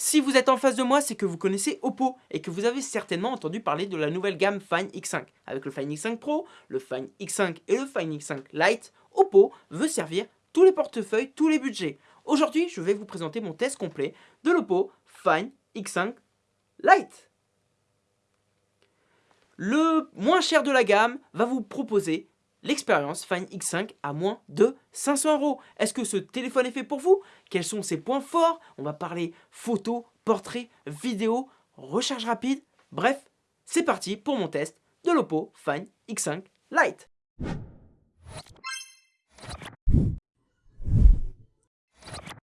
Si vous êtes en face de moi, c'est que vous connaissez Oppo et que vous avez certainement entendu parler de la nouvelle gamme Find X5. Avec le Find X5 Pro, le Find X5 et le Find X5 Lite, Oppo veut servir tous les portefeuilles, tous les budgets. Aujourd'hui, je vais vous présenter mon test complet de l'Oppo Find X5 Lite. Le moins cher de la gamme va vous proposer l'expérience Find X5 à moins de 500 euros. Est-ce que ce téléphone est fait pour vous? Quels sont ses points forts? On va parler photo, portrait, vidéo, recharge rapide. Bref, c'est parti pour mon test de l'Oppo Find X5 Lite.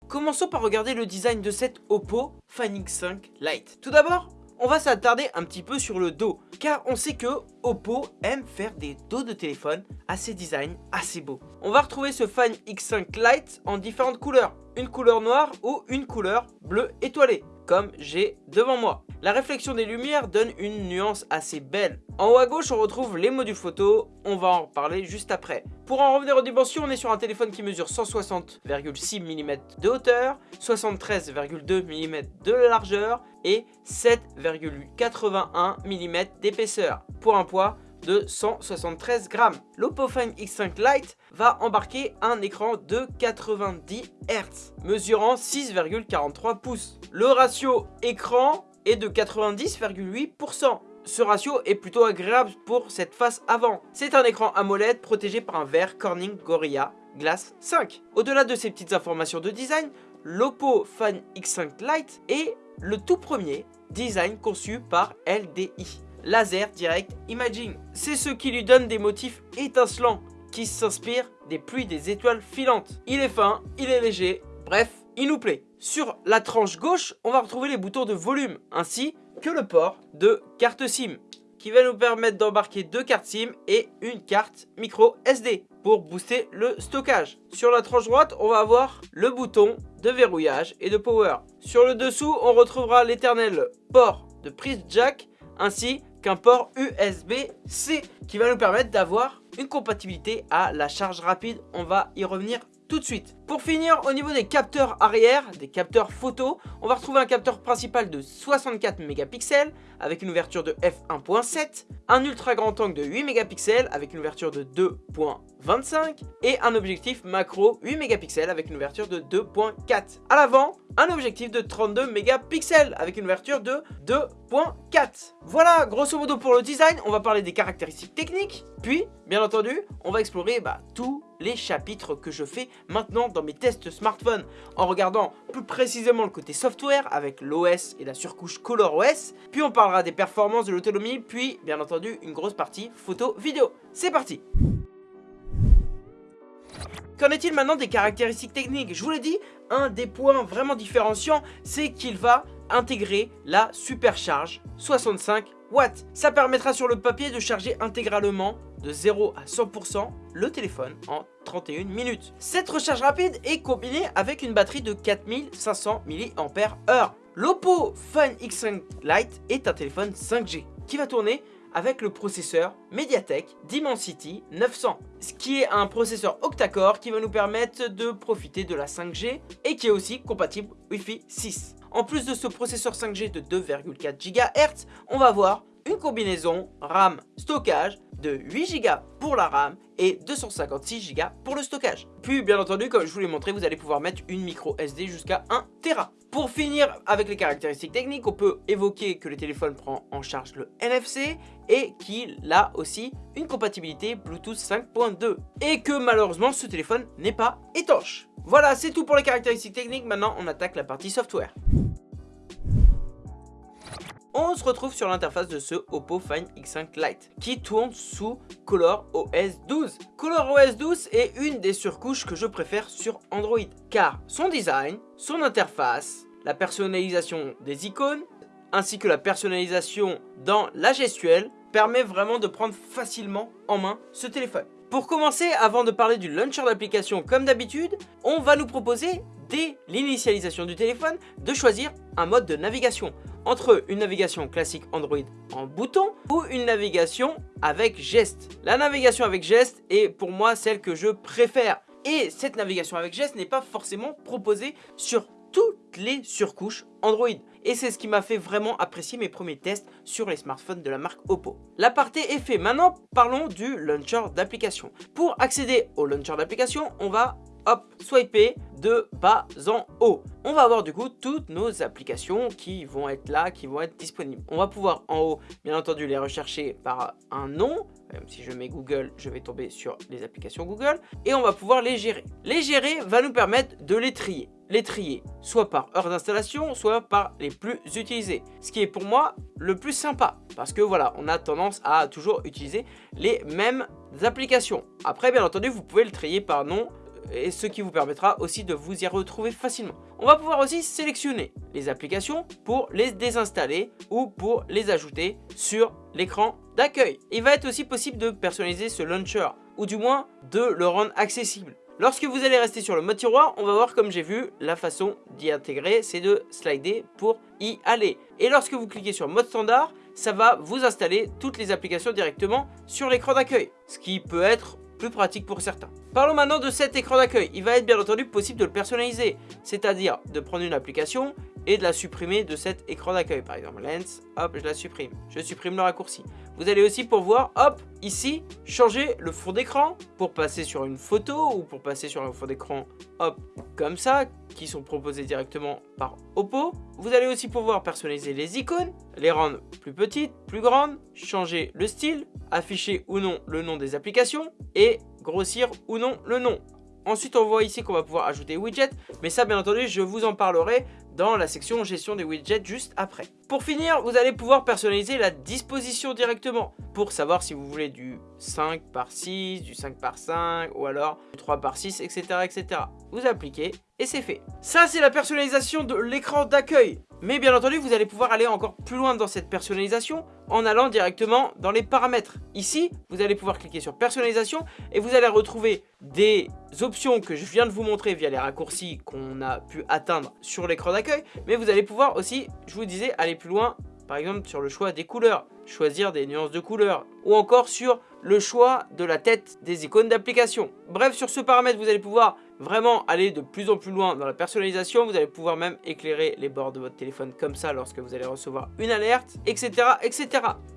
Commençons par regarder le design de cette Oppo Find X5 Lite. Tout d'abord, on va s'attarder un petit peu sur le dos, car on sait que Oppo aime faire des dos de téléphone assez design, assez beau. On va retrouver ce Find X5 Lite en différentes couleurs, une couleur noire ou une couleur bleu étoilée, comme j'ai devant moi. La réflexion des lumières donne une nuance assez belle. En haut à gauche, on retrouve les modules photo, on va en reparler juste après. Pour en revenir aux dimensions, on est sur un téléphone qui mesure 160,6 mm de hauteur, 73,2 mm de largeur et 7,81 mm d'épaisseur, pour un poids de 173 grammes. L'Oppo Find X5 Lite va embarquer un écran de 90 Hz, mesurant 6,43 pouces. Le ratio écran est de 90,8%. Ce ratio est plutôt agréable pour cette face avant. C'est un écran AMOLED protégé par un verre Corning Gorilla Glass 5. Au-delà de ces petites informations de design, l'Oppo Find X5 Lite est le tout premier design conçu par LDI. Laser Direct Imaging. C'est ce qui lui donne des motifs étincelants qui s'inspirent des pluies des étoiles filantes. Il est fin, il est léger, bref, il nous plaît. Sur la tranche gauche, on va retrouver les boutons de volume, ainsi que le port de carte SIM, qui va nous permettre d'embarquer deux cartes SIM et une carte micro SD pour booster le stockage. Sur la tranche droite, on va avoir le bouton de verrouillage et de power. Sur le dessous, on retrouvera l'éternel port de prise jack ainsi qu'un port USB-C qui va nous permettre d'avoir une compatibilité à la charge rapide. On va y revenir tout de suite. Pour finir, au niveau des capteurs arrière, des capteurs photo, on va retrouver un capteur principal de 64 mégapixels avec une ouverture de f1.7, un ultra grand angle de 8 mégapixels avec une ouverture de 2.25 et un objectif macro 8 mégapixels avec une ouverture de 2.4. À l'avant, un objectif de 32 mégapixels avec une ouverture de 2.4. Voilà, grosso modo pour le design, on va parler des caractéristiques techniques, puis, bien entendu, on va explorer bah, tous les chapitres que je fais maintenant dans mes tests smartphone en regardant plus précisément le côté software avec l'OS et la surcouche ColorOS, puis on parlera des performances de l'autonomie, puis bien entendu une grosse partie photo-vidéo. C'est parti! Qu'en est-il maintenant des caractéristiques techniques? Je vous l'ai dit, un des points vraiment différenciants, c'est qu'il va intégrer la supercharge 65 Ça permettra sur le papier de charger intégralement de 0 à 100% le téléphone en 31 minutes. Cette recharge rapide est combinée avec une batterie de 4500 mAh. L'Oppo Find X5 Lite est un téléphone 5G qui va tourner avec le processeur Mediatek Dimensity 900, ce qui est un processeur octa-core qui va nous permettre de profiter de la 5G et qui est aussi compatible Wi-Fi 6. En plus de ce processeur 5G de 2,4 GHz, on va voir une combinaison RAM stockage de 8 Go pour la RAM et 256 Go pour le stockage. Puis bien entendu, comme je vous l'ai montré, vous allez pouvoir mettre une micro SD jusqu'à 1 Tera. Pour finir avec les caractéristiques techniques, on peut évoquer que le téléphone prend en charge le NFC et qu'il a aussi une compatibilité Bluetooth 5.2 et que malheureusement ce téléphone n'est pas étanche. Voilà, c'est tout pour les caractéristiques techniques, maintenant on attaque la partie software on se retrouve sur l'interface de ce Oppo Find X5 Lite qui tourne sous Color OS 12. Color OS 12 est une des surcouches que je préfère sur Android car son design, son interface, la personnalisation des icônes ainsi que la personnalisation dans la gestuelle permet vraiment de prendre facilement en main ce téléphone. Pour commencer, avant de parler du launcher d'application comme d'habitude, on va nous proposer dès l'initialisation du téléphone de choisir un mode de navigation entre une navigation classique Android en bouton ou une navigation avec geste. La navigation avec geste est pour moi celle que je préfère. Et cette navigation avec geste n'est pas forcément proposée sur toutes les surcouches Android. Et c'est ce qui m'a fait vraiment apprécier mes premiers tests sur les smartphones de la marque Oppo. L'aparté est fait. Maintenant, parlons du launcher d'application. Pour accéder au launcher d'application, on va hop, swiper de bas en haut. On va avoir du coup toutes nos applications qui vont être là, qui vont être disponibles. On va pouvoir en haut, bien entendu, les rechercher par un nom. Même si je mets Google, je vais tomber sur les applications Google. Et on va pouvoir les gérer. Les gérer va nous permettre de les trier. Les trier soit par heure d'installation, soit par les plus utilisés. Ce qui est pour moi le plus sympa. Parce que voilà, on a tendance à toujours utiliser les mêmes applications. Après, bien entendu, vous pouvez le trier par nom et ce qui vous permettra aussi de vous y retrouver facilement. On va pouvoir aussi sélectionner les applications pour les désinstaller ou pour les ajouter sur l'écran d'accueil. Il va être aussi possible de personnaliser ce launcher ou du moins de le rendre accessible. Lorsque vous allez rester sur le mode tiroir, on va voir comme j'ai vu, la façon d'y intégrer, c'est de slider pour y aller. Et lorsque vous cliquez sur mode standard, ça va vous installer toutes les applications directement sur l'écran d'accueil. Ce qui peut être plus pratique pour certains. Parlons maintenant de cet écran d'accueil. Il va être bien entendu possible de le personnaliser, c'est-à-dire de prendre une application et de la supprimer de cet écran d'accueil. Par exemple, Lens, hop, je la supprime. Je supprime le raccourci. Vous allez aussi pouvoir, hop, ici, changer le fond d'écran pour passer sur une photo ou pour passer sur un fond d'écran, hop, comme ça, qui sont proposés directement par Oppo. Vous allez aussi pouvoir personnaliser les icônes, les rendre plus petites, plus grandes, changer le style, afficher ou non le nom des applications et grossir ou non le nom. Ensuite, on voit ici qu'on va pouvoir ajouter widgets, mais ça, bien entendu, je vous en parlerai dans la section gestion des widgets juste après. Pour finir, vous allez pouvoir personnaliser la disposition directement pour savoir si vous voulez du 5 par 6, du 5 par 5 ou alors du 3 par 6, etc. etc. Vous appliquez et c'est fait. Ça, c'est la personnalisation de l'écran d'accueil. Mais bien entendu, vous allez pouvoir aller encore plus loin dans cette personnalisation en allant directement dans les paramètres. Ici, vous allez pouvoir cliquer sur personnalisation et vous allez retrouver des options que je viens de vous montrer via les raccourcis qu'on a pu atteindre sur l'écran d'accueil. Mais vous allez pouvoir aussi, je vous disais, aller plus loin par exemple sur le choix des couleurs, choisir des nuances de couleurs, ou encore sur le choix de la tête des icônes d'application. Bref, sur ce paramètre, vous allez pouvoir vraiment aller de plus en plus loin dans la personnalisation. Vous allez pouvoir même éclairer les bords de votre téléphone comme ça lorsque vous allez recevoir une alerte, etc. etc.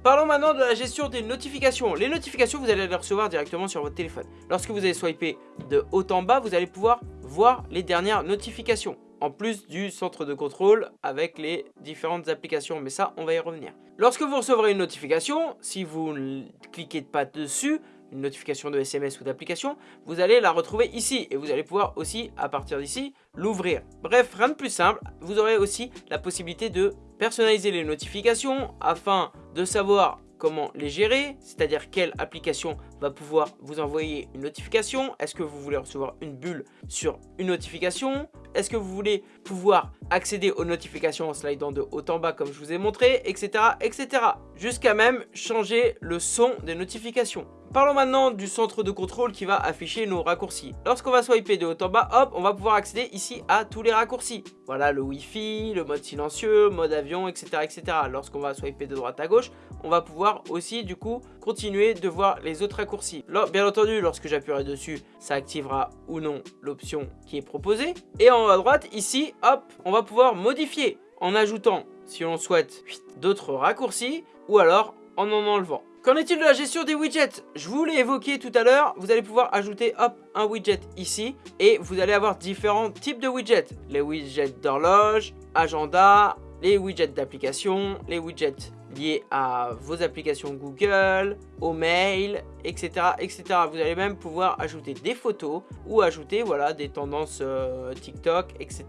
Parlons maintenant de la gestion des notifications. Les notifications, vous allez les recevoir directement sur votre téléphone. Lorsque vous allez swiper de haut en bas, vous allez pouvoir voir les dernières notifications en plus du centre de contrôle avec les différentes applications. Mais ça, on va y revenir. Lorsque vous recevrez une notification, si vous ne cliquez pas dessus, une notification de SMS ou d'application, vous allez la retrouver ici et vous allez pouvoir aussi, à partir d'ici, l'ouvrir. Bref, rien de plus simple, vous aurez aussi la possibilité de personnaliser les notifications afin de savoir comment les gérer, c'est-à-dire quelle application va pouvoir vous envoyer une notification. Est-ce que vous voulez recevoir une bulle sur une notification? Est-ce que vous voulez pouvoir accéder aux notifications en slidant de haut en bas comme je vous ai montré, etc. etc. Jusqu'à même changer le son des notifications. Parlons maintenant du centre de contrôle qui va afficher nos raccourcis. Lorsqu'on va swiper de haut en bas, hop, on va pouvoir accéder ici à tous les raccourcis. Voilà le Wi-Fi, le mode silencieux, mode avion, etc. etc. Lorsqu'on va swiper de droite à gauche, on va pouvoir aussi du coup continuer de voir les autres raccourcis. bien entendu, lorsque j'appuierai dessus, ça activera ou non l'option qui est proposée. Et en haut à droite, ici, hop, on va pouvoir modifier en ajoutant, si on souhaite, d'autres raccourcis ou alors en en enlevant. Qu'en est-il de la gestion des widgets? Je vous l'ai évoqué tout à l'heure, vous allez pouvoir ajouter un widget ici et vous allez avoir différents types de widgets. Les widgets d'horloge, agenda, les widgets d'application, les widgets liés à vos applications Google, au mail, etc., etc. Vous allez même pouvoir ajouter des photos ou ajouter voilà, des tendances euh, TikTok, etc.,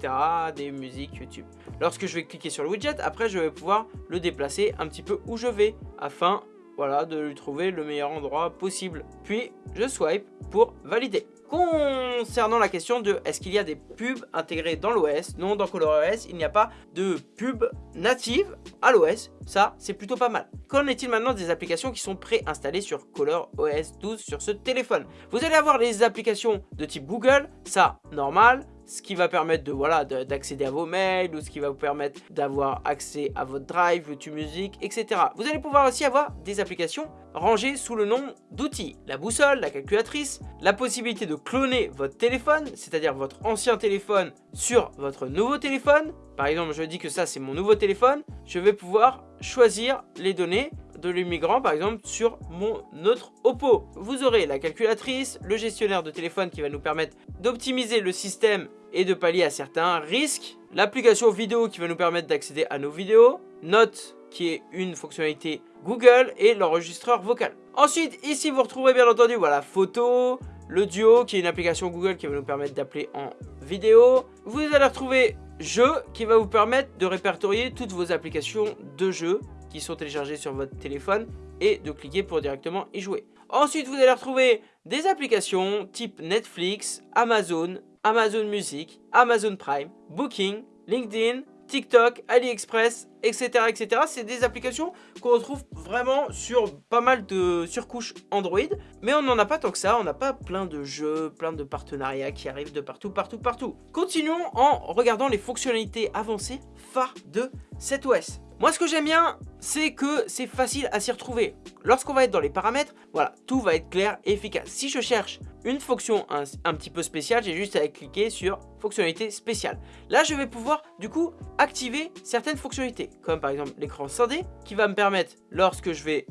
des musiques YouTube. Lorsque je vais cliquer sur le widget, après je vais pouvoir le déplacer un petit peu où je vais afin voilà, de lui trouver le meilleur endroit possible. Puis, je swipe pour valider. Concernant la question de est-ce qu'il y a des pubs intégrées dans l'OS Non, dans ColorOS, il n'y a pas de pub native à l'OS. Ça, c'est plutôt pas mal. Qu'en est-il maintenant des applications qui sont préinstallées sur ColorOS 12 sur ce téléphone? Vous allez avoir les applications de type Google, ça, normal. Ce qui va permettre de voilà d'accéder à vos mails ou ce qui va vous permettre d'avoir accès à votre drive, YouTube Music, etc. Vous allez pouvoir aussi avoir des applications rangées sous le nom d'outils. La boussole, la calculatrice, la possibilité de cloner votre téléphone, c'est-à-dire votre ancien téléphone sur votre nouveau téléphone. Par exemple, je dis que ça c'est mon nouveau téléphone, je vais pouvoir choisir les données de l'immigrant par exemple sur mon autre Oppo. Vous aurez la calculatrice, le gestionnaire de téléphone qui va nous permettre d'optimiser le système et de pallier à certains risques, l'application vidéo qui va nous permettre d'accéder à nos vidéos, Note qui est une fonctionnalité Google et l'enregistreur vocal. Ensuite, ici vous retrouverez bien entendu voilà photo, le duo qui est une application Google qui va nous permettre d'appeler en vidéo. Vous allez retrouver jeu qui va vous permettre de répertorier toutes vos applications de jeu sont téléchargés sur votre téléphone et de cliquer pour directement y jouer. Ensuite, vous allez retrouver des applications type Netflix, Amazon, Amazon Music, Amazon Prime, Booking, LinkedIn, TikTok, AliExpress, etc. etc. C'est des applications qu'on retrouve vraiment sur pas mal de surcouches Android. Mais on n'en a pas tant que ça, on n'a pas plein de jeux, plein de partenariats qui arrivent de partout, partout, partout. Continuons en regardant les fonctionnalités avancées phares de cet OS. Moi, ce que j'aime bien, c'est que c'est facile à s'y retrouver. Lorsqu'on va être dans les paramètres, voilà, tout va être clair et efficace. Si je cherche une fonction un, petit peu spéciale, j'ai juste à cliquer sur fonctionnalité spéciale. Là, je vais pouvoir, du coup, activer certaines fonctionnalités, comme par exemple l'écran scindé, qui va me permettre, lorsque je vais,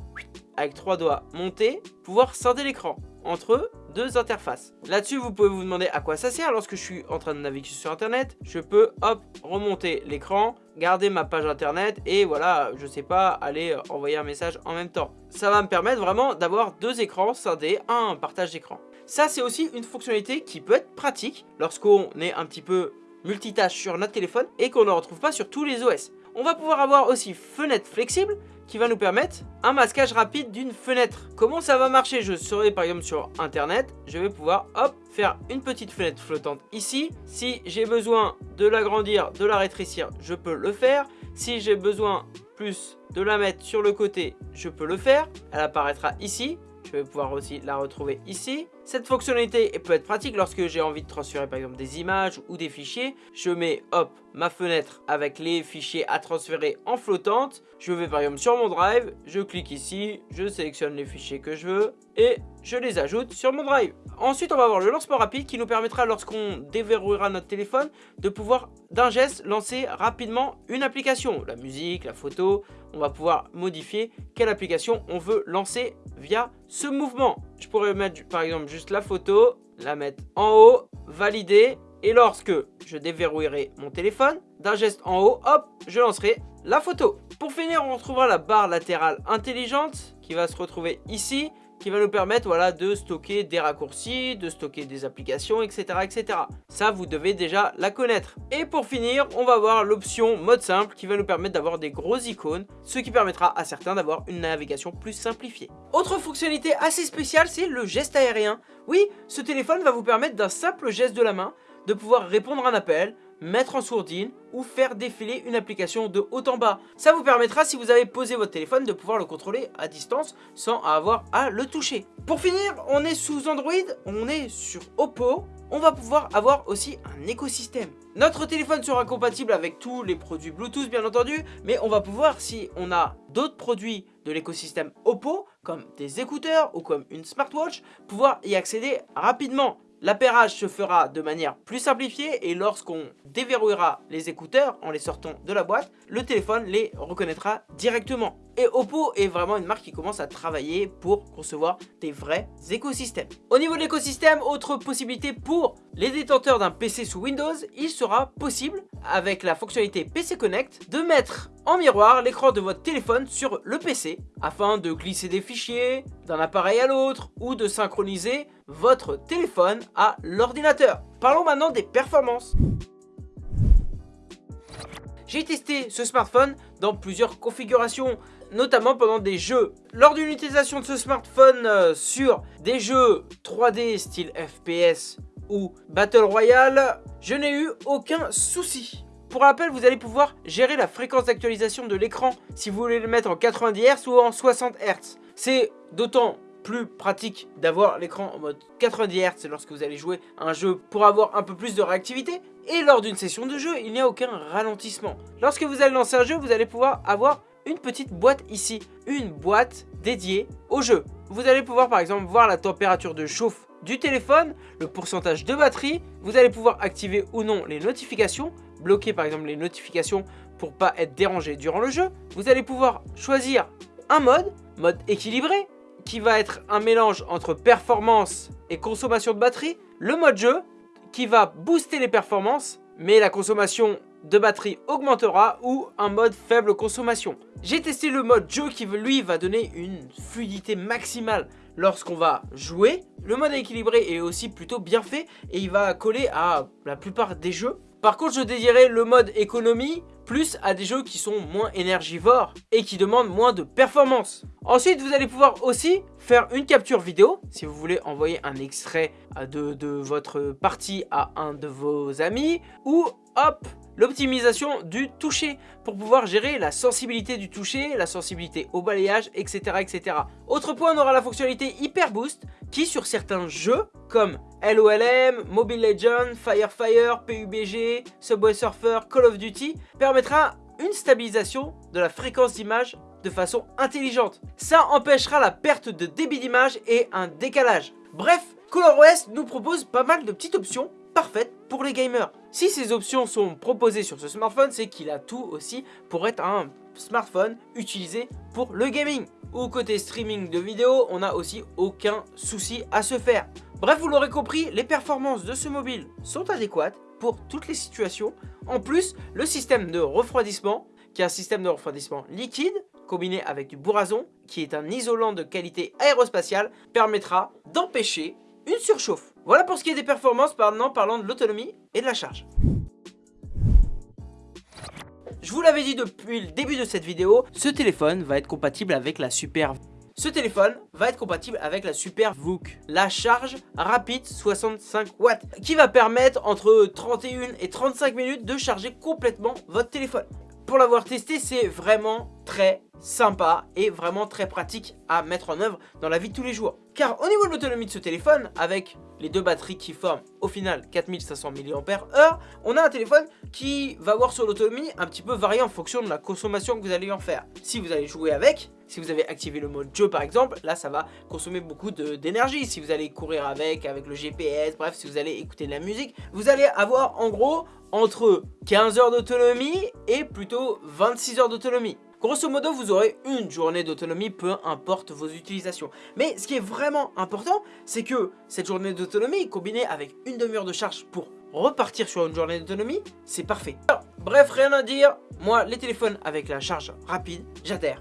avec trois doigts, monter, pouvoir scinder l'écran entre deux interfaces. Là-dessus, vous pouvez vous demander à quoi ça sert. Lorsque je suis en train de naviguer sur Internet, je peux, hop, remonter l'écran, garder ma page Internet et voilà, je sais pas, aller envoyer un message en même temps. Ça va me permettre vraiment d'avoir deux écrans scindés, un partage d'écran. Ça, c'est aussi une fonctionnalité qui peut être pratique lorsqu'on est un petit peu multitâche sur notre téléphone et qu'on ne retrouve pas sur tous les OS. On va pouvoir avoir aussi fenêtre flexible qui va nous permettre un masquage rapide d'une fenêtre. Comment ça va marcher? Je serai par exemple sur internet, je vais pouvoir hop faire une petite fenêtre flottante ici. Si j'ai besoin de l'agrandir, de la rétrécir, je peux le faire. Si j'ai besoin plus de la mettre sur le côté, je peux le faire. Elle apparaîtra ici je vais pouvoir aussi la retrouver ici. Cette fonctionnalité peut être pratique lorsque j'ai envie de transférer par exemple des images ou des fichiers. Je mets hop ma fenêtre avec les fichiers à transférer en flottante. Je vais par exemple sur mon drive, je clique ici, je sélectionne les fichiers que je veux et je les ajoute sur mon drive. Ensuite, on va avoir le lancement rapide qui nous permettra lorsqu'on déverrouillera notre téléphone de pouvoir d'un geste lancer rapidement une application. La musique, la photo, on va pouvoir modifier quelle application on veut lancer via ce mouvement. Je pourrais mettre par exemple juste la photo, la mettre en haut, valider et lorsque je déverrouillerai mon téléphone, d'un geste en haut, hop, je lancerai la photo. Pour finir, on retrouvera la barre latérale intelligente qui va se retrouver ici qui va nous permettre de stocker des raccourcis, de stocker des applications, etc., etc. Ça, vous devez déjà la connaître. Et pour finir, on va voir l'option mode simple qui va nous permettre d'avoir des grosses icônes, ce qui permettra à certains d'avoir une navigation plus simplifiée. Autre fonctionnalité assez spéciale, c'est le geste aérien. Oui, ce téléphone va vous permettre d'un simple geste de la main de pouvoir répondre à un appel, mettre en sourdine ou faire défiler une application de haut en bas. Ça vous permettra, si vous avez posé votre téléphone, de pouvoir le contrôler à distance sans avoir à le toucher. Pour finir, on est sous Android, on est sur Oppo, on va pouvoir avoir aussi un écosystème. Notre téléphone sera compatible avec tous les produits Bluetooth bien entendu, mais on va pouvoir, si on a d'autres produits de l'écosystème Oppo, comme des écouteurs ou comme une smartwatch, pouvoir y accéder rapidement. L'appairage se fera de manière plus simplifiée et lorsqu'on déverrouillera les écouteurs en les sortant de la boîte, le téléphone les reconnaîtra directement. Et Oppo est vraiment une marque qui commence à travailler pour concevoir des vrais écosystèmes. Au niveau de l'écosystème, autre possibilité pour les détenteurs d'un PC sous Windows, il sera possible, avec la fonctionnalité PC Connect, de mettre en miroir l'écran de votre téléphone sur le PC afin de glisser des fichiers d'un appareil à l'autre ou de synchroniser votre téléphone à l'ordinateur. Parlons maintenant des performances. J'ai testé ce smartphone dans plusieurs configurations, notamment pendant des jeux. Lors d'une utilisation de ce smartphone euh, sur des jeux 3D style FPS ou Battle Royale, je n'ai eu aucun souci. Pour rappel, vous allez pouvoir gérer la fréquence d'actualisation de l'écran si vous voulez le mettre en 90 Hz ou en 60 Hz. C'est d'autant plus pratique d'avoir l'écran en mode 90 Hz lorsque vous allez jouer un jeu pour avoir un peu plus de réactivité. Et lors d'une session de jeu, il n'y a aucun ralentissement. Lorsque vous allez lancer un jeu, vous allez pouvoir avoir une petite boîte ici, une boîte dédiée au jeu. Vous allez pouvoir par exemple voir la température de chauffe du téléphone, le pourcentage de batterie, vous allez pouvoir activer ou non les notifications, bloquer par exemple les notifications pour pas être dérangé durant le jeu. Vous allez pouvoir choisir un mode, mode équilibré, qui va être un mélange entre performance et consommation de batterie. Le mode jeu, qui va booster les performances, mais la consommation de batterie augmentera ou un mode faible consommation. J'ai testé le mode jeu qui lui va donner une fluidité maximale lorsqu'on va jouer. Le mode équilibré est aussi plutôt bien fait et il va coller à la plupart des jeux. Par contre, je dédierai le mode économie plus à des jeux qui sont moins énergivores et qui demandent moins de performance. Ensuite, vous allez pouvoir aussi faire une capture vidéo si vous voulez envoyer un extrait de, de votre partie à un de vos amis ou hop, l'optimisation du toucher pour pouvoir gérer la sensibilité du toucher, la sensibilité au balayage, etc. etc. Autre point, on aura la fonctionnalité Hyper Boost qui sur certains jeux comme LOLM, Mobile Legends, Firefire, PUBG, Subway Surfer, Call of Duty permettra une stabilisation de la fréquence d'image de façon intelligente. Ça empêchera la perte de débit d'image et un décalage. Bref, ColorOS nous propose pas mal de petites options parfaites pour les gamers. Si ces options sont proposées sur ce smartphone, c'est qu'il a tout aussi pour être un smartphone utilisé pour le gaming. Ou côté streaming de vidéos, on n'a aussi aucun souci à se faire. Bref, vous l'aurez compris, les performances de ce mobile sont adéquates pour toutes les situations. En plus, le système de refroidissement, qui est un système de refroidissement liquide, combiné avec du bourrazon, qui est un isolant de qualité aérospatiale, permettra d'empêcher une surchauffe. Voilà pour ce qui est des performances, maintenant parlant de l'autonomie et de la charge. Je vous l'avais dit depuis le début de cette vidéo, ce téléphone va être compatible avec la Super ce téléphone va être compatible avec la Super VOOC, la charge rapide 65 watts, qui va permettre entre 31 et 35 minutes de charger complètement votre téléphone. Pour l'avoir testé, c'est vraiment très sympa et vraiment très pratique à mettre en œuvre dans la vie de tous les jours. Car au niveau de l'autonomie de ce téléphone, avec les deux batteries qui forment au final 4500 mAh, on a un téléphone qui va voir sur l'autonomie un petit peu varier en fonction de la consommation que vous allez en faire. Si vous allez jouer avec, si vous avez activé le mode jeu par exemple, là ça va consommer beaucoup d'énergie. Si vous allez courir avec, avec le GPS, bref, si vous allez écouter de la musique, vous allez avoir en gros entre 15 heures d'autonomie et plutôt 26 heures d'autonomie. Grosso modo, vous aurez une journée d'autonomie, peu importe vos utilisations. Mais ce qui est vraiment important, c'est que cette journée d'autonomie, combinée avec une demi-heure de charge pour repartir sur une journée d'autonomie, c'est parfait. bref, rien à dire. Moi, les téléphones avec la charge rapide, j'adhère.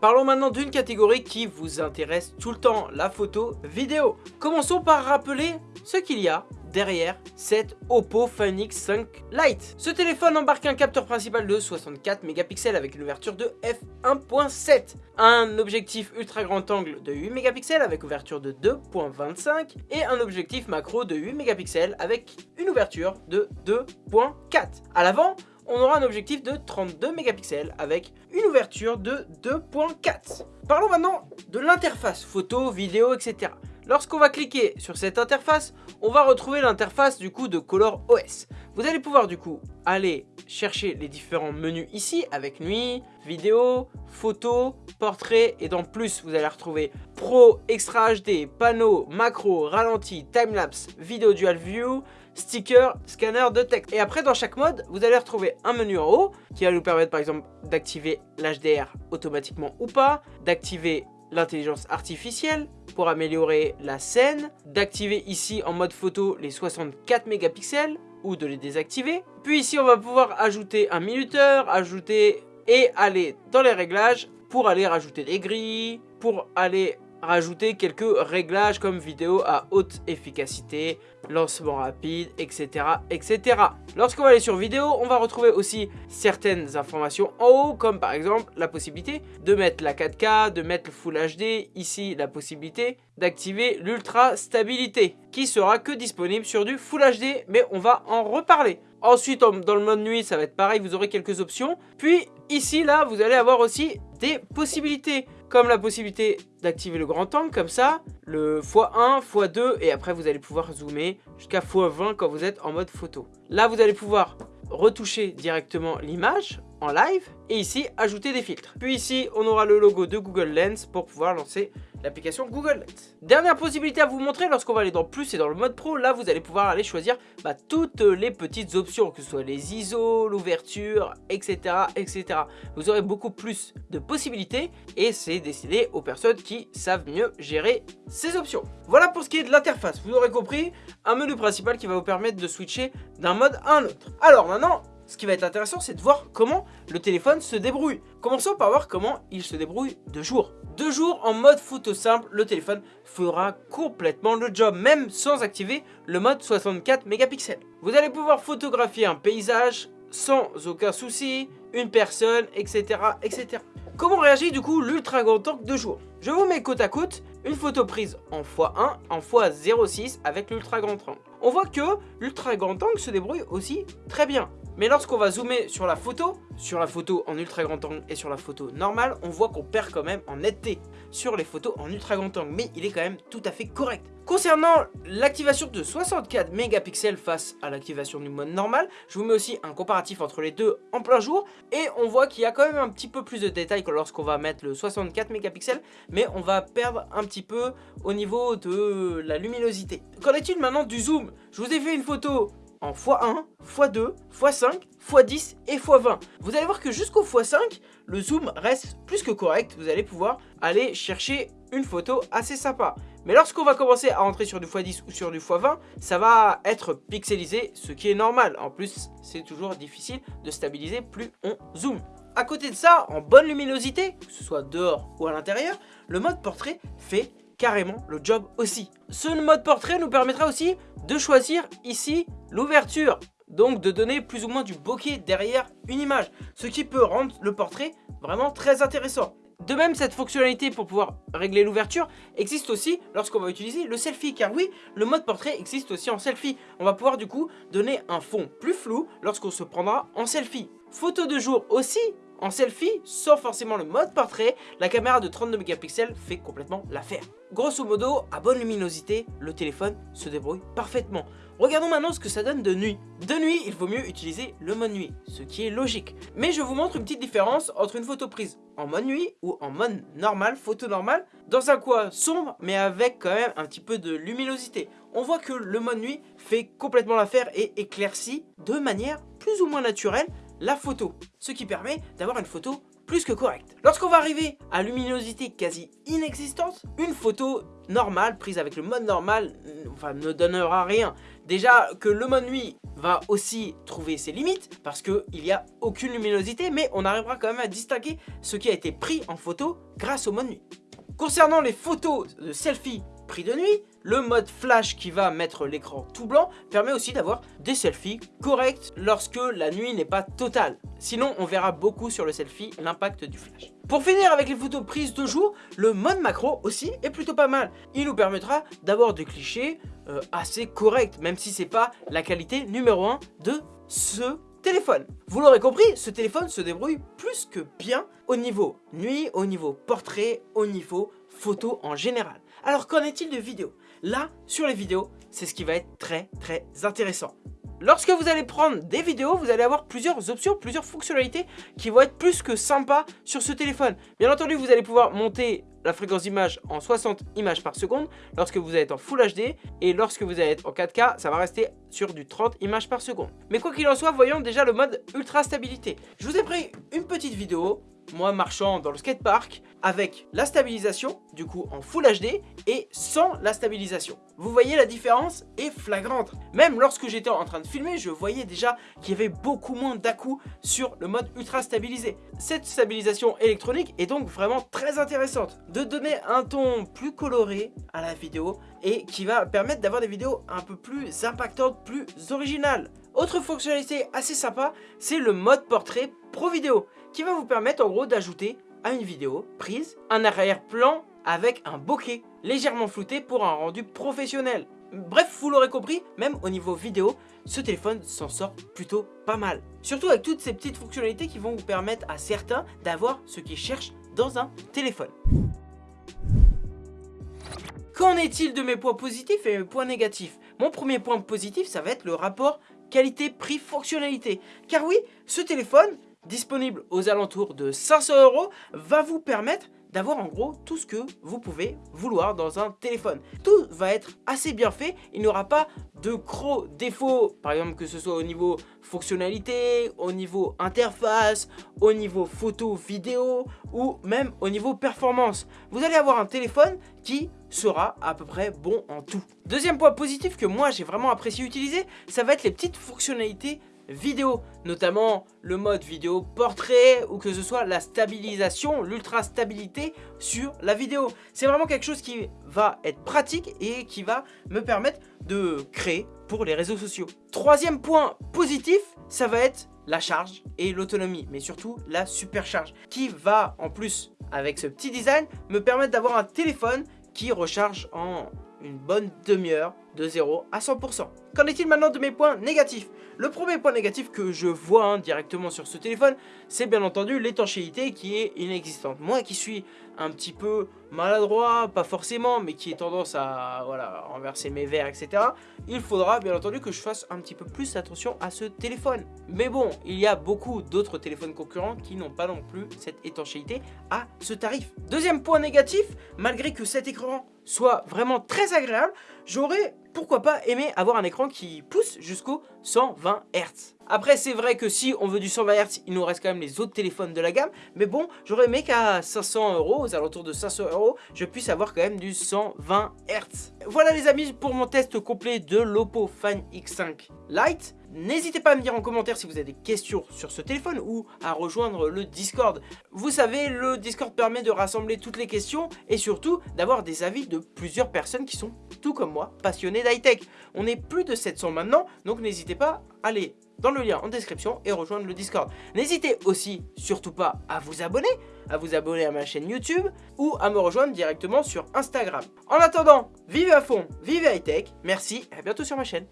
Parlons maintenant d'une catégorie qui vous intéresse tout le temps, la photo vidéo. Commençons par rappeler ce qu'il y a derrière cette Oppo Find X5 Lite. Ce téléphone embarque un capteur principal de 64 mégapixels avec une ouverture de f1.7, un objectif ultra grand angle de 8 mégapixels avec ouverture de 2.25 et un objectif macro de 8 mégapixels avec une ouverture de 2.4. À l'avant, on aura un objectif de 32 mégapixels avec une ouverture de 2.4. Parlons maintenant de l'interface photo, vidéo, etc. Lorsqu'on va cliquer sur cette interface, on va retrouver l'interface du coup de Color OS. Vous allez pouvoir du coup aller chercher les différents menus ici avec nuit, vidéo, photo, portrait et dans plus vous allez retrouver Pro, Extra HD, panneau, macro, ralenti, timelapse, vidéo dual view, sticker, scanner de texte. Et après dans chaque mode, vous allez retrouver un menu en haut qui va nous permettre par exemple d'activer l'HDR automatiquement ou pas, d'activer l'intelligence artificielle pour améliorer la scène, d'activer ici en mode photo les 64 mégapixels ou de les désactiver. Puis ici on va pouvoir ajouter un minuteur, ajouter et aller dans les réglages pour aller rajouter des grilles, pour aller rajouter quelques réglages comme vidéo à haute efficacité, lancement rapide, etc. etc. Lorsqu'on va aller sur vidéo, on va retrouver aussi certaines informations en haut, comme par exemple la possibilité de mettre la 4K, de mettre le Full HD, ici la possibilité d'activer l'ultra stabilité, qui sera que disponible sur du Full HD, mais on va en reparler. Ensuite, dans le mode nuit, ça va être pareil, vous aurez quelques options. Puis ici, là, vous allez avoir aussi des possibilités comme la possibilité d'activer le grand angle comme ça, le x1, x2 et après vous allez pouvoir zoomer jusqu'à x20 quand vous êtes en mode photo. Là vous allez pouvoir retoucher directement l'image en live et ici ajouter des filtres. Puis ici on aura le logo de Google Lens pour pouvoir lancer l'application Google Lens. Dernière possibilité à vous montrer lorsqu'on va aller dans plus et dans le mode pro, là vous allez pouvoir aller choisir bah, toutes les petites options, que ce soit les ISO, l'ouverture, etc., etc. Vous aurez beaucoup plus de possibilités et c'est destiné aux personnes qui savent mieux gérer ces options. Voilà pour ce qui est de l'interface, vous aurez compris, un menu principal qui va vous permettre de switcher d'un mode à un autre. Alors maintenant, ce qui va être intéressant, c'est de voir comment le téléphone se débrouille. Commençons par voir comment il se débrouille de jour. De jour, en mode photo simple, le téléphone fera complètement le job, même sans activer le mode 64 mégapixels. Vous allez pouvoir photographier un paysage sans aucun souci, une personne, etc. etc. Comment réagit du coup l'ultra grand angle de jour? Je vous mets côte à côte une photo prise en x1 en x06 avec l'ultra grand angle. On voit que l'ultra grand angle se débrouille aussi très bien. Mais lorsqu'on va zoomer sur la photo, sur la photo en ultra grand angle et sur la photo normale, on voit qu'on perd quand même en netteté sur les photos en ultra grand angle, mais il est quand même tout à fait correct. Concernant l'activation de 64 mégapixels face à l'activation du mode normal, je vous mets aussi un comparatif entre les deux en plein jour, et on voit qu'il y a quand même un petit peu plus de détails que lorsqu'on va mettre le 64 mégapixels, mais on va perdre un petit peu au niveau de la luminosité. Qu'en est-il maintenant du zoom? Je vous ai fait une photo en x1, x2, x5, x10 et x20. Vous allez voir que jusqu'au x5, le zoom reste plus que correct. Vous allez pouvoir aller chercher une photo assez sympa. Mais lorsqu'on va commencer à entrer sur du x10 ou sur du x20, ça va être pixelisé, ce qui est normal. En plus, c'est toujours difficile de stabiliser plus on zoome. À côté de ça, en bonne luminosité, que ce soit dehors ou à l'intérieur, le mode portrait fait carrément le job aussi. Ce mode portrait nous permettra aussi de choisir ici l'ouverture donc de donner plus ou moins du bokeh derrière une image, ce qui peut rendre le portrait vraiment très intéressant. De même, cette fonctionnalité pour pouvoir régler l'ouverture existe aussi lorsqu'on va utiliser le selfie, car oui, le mode portrait existe aussi en selfie. On va pouvoir du coup donner un fond plus flou lorsqu'on se prendra en selfie. Photo de jour aussi, en selfie, sans forcément le mode portrait, la caméra de 32 mégapixels fait complètement l'affaire. Grosso modo, à bonne luminosité, le téléphone se débrouille parfaitement. Regardons maintenant ce que ça donne de nuit. De nuit, il vaut mieux utiliser le mode nuit, ce qui est logique. Mais je vous montre une petite différence entre une photo prise en mode nuit ou en mode normal, photo normale, dans un coin sombre mais avec quand même un petit peu de luminosité. On voit que le mode nuit fait complètement l'affaire et éclaircit de manière plus ou moins naturelle la photo, ce qui permet d'avoir une photo plus que correcte. Lorsqu'on va arriver à luminosité quasi inexistante, une photo normale, prise avec le mode normal, ne donnera rien. Déjà que le mode nuit va aussi trouver ses limites, parce qu'il n'y a aucune luminosité, mais on arrivera quand même à distinguer ce qui a été pris en photo grâce au mode nuit. Concernant les photos de selfie pris de nuit, le mode flash qui va mettre l'écran tout blanc permet aussi d'avoir des selfies corrects lorsque la nuit n'est pas totale. Sinon, on verra beaucoup sur le selfie l'impact du flash. Pour finir avec les photos prises de jour, le mode macro aussi est plutôt pas mal. Il nous permettra d'avoir des clichés euh, assez corrects, même si c'est pas la qualité numéro 1 de ce téléphone. Vous l'aurez compris, ce téléphone se débrouille plus que bien au niveau nuit, au niveau portrait, au niveau photo en général. Alors qu'en est-il de vidéos Là, sur les vidéos, c'est ce qui va être très très intéressant. Lorsque vous allez prendre des vidéos, vous allez avoir plusieurs options, plusieurs fonctionnalités qui vont être plus que sympas sur ce téléphone. Bien entendu, vous allez pouvoir monter la fréquence d'image en 60 images par seconde lorsque vous être en Full HD et lorsque vous allez être en 4K, ça va rester sur du 30 images par seconde. Mais quoi qu'il en soit, voyons déjà le mode ultra stabilité. Je vous ai pris une petite vidéo moi marchant dans le skatepark avec la stabilisation, du coup en Full HD, et sans la stabilisation. Vous voyez la différence est flagrante. Même lorsque j'étais en train de filmer, je voyais déjà qu'il y avait beaucoup moins dà sur le mode ultra stabilisé. Cette stabilisation électronique est donc vraiment très intéressante. De donner un ton plus coloré à la vidéo et qui va permettre d'avoir des vidéos un peu plus impactantes, plus originales. Autre fonctionnalité assez sympa, c'est le mode portrait pro vidéo qui va vous permettre en gros d'ajouter à une vidéo prise un arrière-plan avec un bokeh légèrement flouté pour un rendu professionnel. Bref, vous l'aurez compris, même au niveau vidéo, ce téléphone s'en sort plutôt pas mal. Surtout avec toutes ces petites fonctionnalités qui vont vous permettre à certains d'avoir ce qu'ils cherchent dans un téléphone. Qu'en est-il de mes points positifs et mes points négatifs? Mon premier point positif, ça va être le rapport qualité-prix-fonctionnalité. Car oui, ce téléphone, disponible aux alentours de 500 euros, va vous permettre d'avoir en gros tout ce que vous pouvez vouloir dans un téléphone. Tout va être assez bien fait, il n'y aura pas de gros défauts, par exemple que ce soit au niveau fonctionnalité, au niveau interface, au niveau photo, vidéo ou même au niveau performance. Vous allez avoir un téléphone qui sera à peu près bon en tout. Deuxième point positif que moi j'ai vraiment apprécié utiliser, ça va être les petites fonctionnalités vidéo, notamment le mode vidéo portrait ou que ce soit la stabilisation, l'ultra stabilité sur la vidéo. C'est vraiment quelque chose qui va être pratique et qui va me permettre de créer pour les réseaux sociaux. Troisième point positif, ça va être la charge et l'autonomie, mais surtout la supercharge, qui va en plus, avec ce petit design, me permettre d'avoir un téléphone qui recharge en une bonne demi-heure de 0 à 100%. Qu'en est-il maintenant de mes points négatifs? Le premier point négatif que je vois hein, directement sur ce téléphone, c'est bien entendu l'étanchéité qui est inexistante. Moi qui suis un petit peu maladroit, pas forcément, mais qui est tendance à voilà, renverser mes verres, etc. Il faudra bien entendu que je fasse un petit peu plus attention à ce téléphone. Mais bon, il y a beaucoup d'autres téléphones concurrents qui n'ont pas non plus cette étanchéité à ce tarif. Deuxième point négatif, malgré que cet écran soit vraiment très agréable, j'aurais pourquoi pas aimer avoir un écran qui pousse jusqu'au 120 Hz. Après c'est vrai que si on veut du 120 Hz, il nous reste quand même les autres téléphones de la gamme, mais bon, j'aurais aimé qu'à 500 euros, aux alentours de 500 euros, je puisse avoir quand même du 120 Hz. Voilà les amis pour mon test complet de l'Oppo Find X5 Lite. N'hésitez pas à me dire en commentaire si vous avez des questions sur ce téléphone ou à rejoindre le Discord. Vous savez, le Discord permet de rassembler toutes les questions et surtout d'avoir des avis de plusieurs personnes qui sont, tout comme moi, passionnées d'high-tech. On est plus de 700 maintenant, donc n'hésitez pas à aller dans le lien en description et rejoindre le Discord. N'hésitez aussi surtout pas à vous abonner, à vous abonner à ma chaîne YouTube ou à me rejoindre directement sur Instagram. En attendant, vivez à fond, vivez high-tech, merci et à bientôt sur ma chaîne.